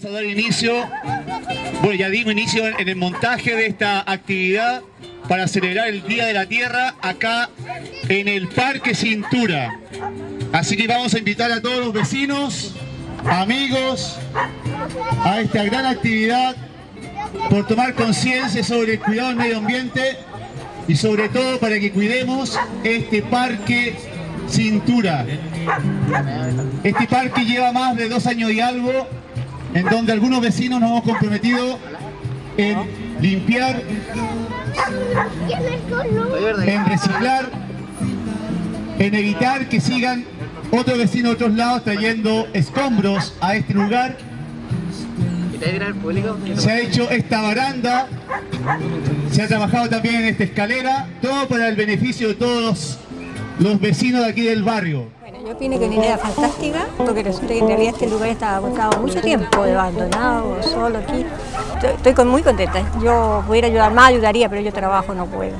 Vamos a dar inicio, bueno ya dimos inicio en el montaje de esta actividad para celebrar el Día de la Tierra acá en el Parque Cintura. Así que vamos a invitar a todos los vecinos, amigos, a esta gran actividad por tomar conciencia sobre el cuidado del medio ambiente y sobre todo para que cuidemos este Parque Cintura. Este parque lleva más de dos años y algo en donde algunos vecinos nos hemos comprometido en limpiar, en reciclar, en evitar que sigan otros vecinos de otros lados trayendo escombros a este lugar. Se ha hecho esta baranda, se ha trabajado también en esta escalera, todo para el beneficio de todos los vecinos de aquí del barrio. Yo opino que es una idea fantástica, porque resulta que en realidad este lugar estaba agotado mucho tiempo, abandonado, solo aquí. Estoy, estoy con- muy contenta. Yo pudiera ayudar más, ayudaría, pero yo trabajo, no puedo.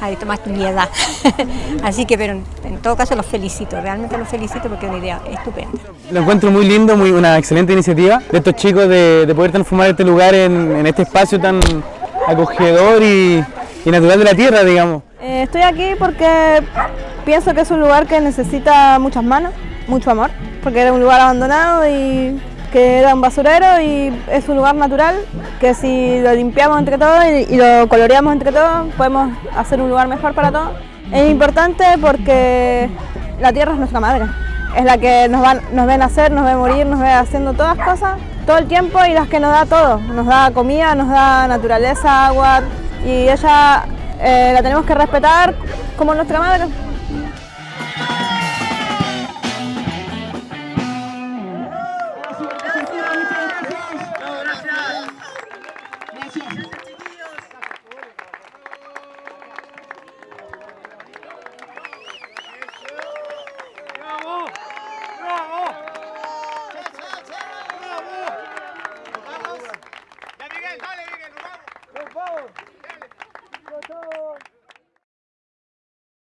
Ahí más mi edad. Así que, pero en, en todo caso los felicito, realmente los felicito porque es una idea estupenda. Lo encuentro muy lindo, muy una excelente iniciativa de estos chicos de, de poder transformar este lugar en, en este espacio tan acogedor y, y natural de la tierra, digamos. Eh, estoy aquí porque pienso que es un lugar que necesita muchas manos, mucho amor, porque era un lugar abandonado y que era un basurero y es un lugar natural que si lo limpiamos entre todos y, lo coloreamos entre todos podemos hacer un lugar mejor para todos. Es importante porque la tierra es nuestra madre, es la que nos, va, nos ve nacer, nos ve morir, nos ve haciendo todas cosas todo el tiempo y las que nos da todo, nos da comida, nos da naturaleza, agua y ella eh, la tenemos que respetar como nuestra madre. ¡Con todo!